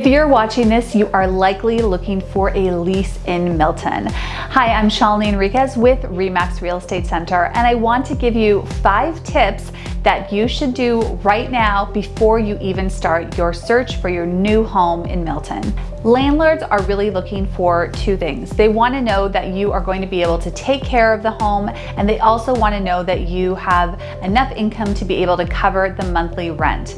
If you're watching this, you are likely looking for a lease in Milton. Hi, I'm Shalini Enriquez with Remax Real Estate Center, and I want to give you five tips that you should do right now before you even start your search for your new home in Milton. Landlords are really looking for two things. They want to know that you are going to be able to take care of the home, and they also want to know that you have enough income to be able to cover the monthly rent.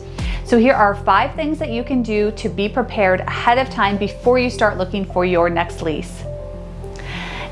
So here are five things that you can do to be prepared ahead of time before you start looking for your next lease.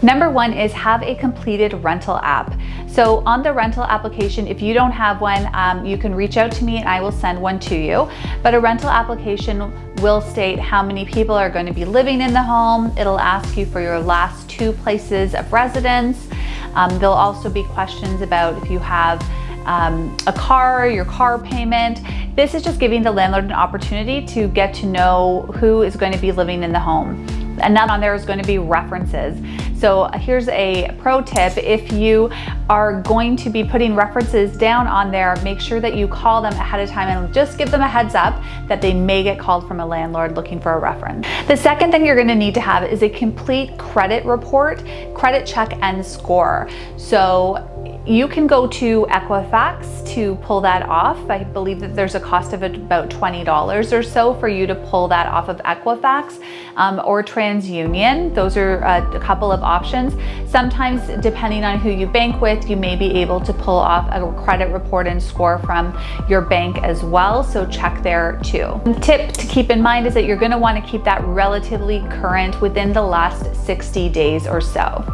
Number one is have a completed rental app. So on the rental application, if you don't have one, um, you can reach out to me and I will send one to you. But a rental application will state how many people are going to be living in the home. It'll ask you for your last two places of residence. Um, there'll also be questions about if you have um, a car, your car payment. This is just giving the landlord an opportunity to get to know who is going to be living in the home. And then on there is going to be references. So here's a pro tip. If you are going to be putting references down on there, make sure that you call them ahead of time and just give them a heads up that they may get called from a landlord looking for a reference. The second thing you're gonna need to have is a complete credit report, credit check and score. So you can go to Equifax to pull that off. I believe that there's a cost of about $20 or so for you to pull that off of Equifax um, or TransUnion. Those are uh, a couple of options. Sometimes depending on who you bank with, you may be able to pull off a credit report and score from your bank as well. So check there too. And Tip to keep in mind is that you're gonna wanna keep that relatively current within the last 60 days or so.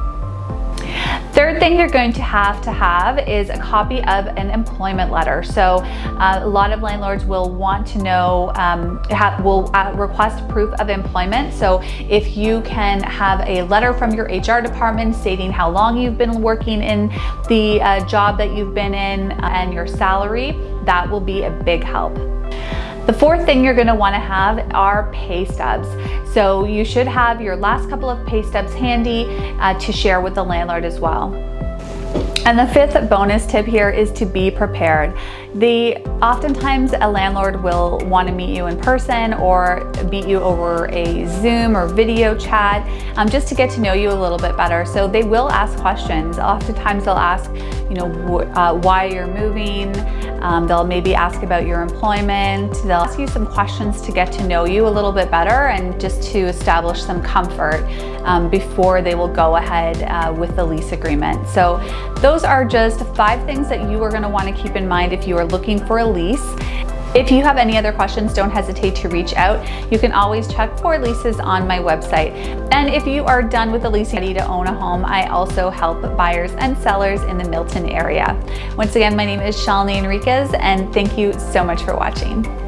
Third thing you're going to have to have is a copy of an employment letter. So uh, a lot of landlords will want to know, um, have, will uh, request proof of employment. So if you can have a letter from your HR department stating how long you've been working in the uh, job that you've been in and your salary, that will be a big help. The fourth thing you're gonna wanna have are pay stubs. So you should have your last couple of pay stubs handy uh, to share with the landlord as well. And the fifth bonus tip here is to be prepared. The oftentimes a landlord will want to meet you in person or meet you over a Zoom or video chat um, just to get to know you a little bit better. So they will ask questions. Oftentimes they'll ask, you know, uh, why you're moving. Um, they'll maybe ask about your employment. They'll ask you some questions to get to know you a little bit better and just to establish some comfort um, before they will go ahead uh, with the lease agreement. So those are just five things that you are gonna wanna keep in mind if you are looking for a lease. If you have any other questions, don't hesitate to reach out. You can always check for leases on my website. And if you are done with the leasing ready to own a home, I also help buyers and sellers in the Milton area. Once again, my name is Shalini Enriquez and thank you so much for watching.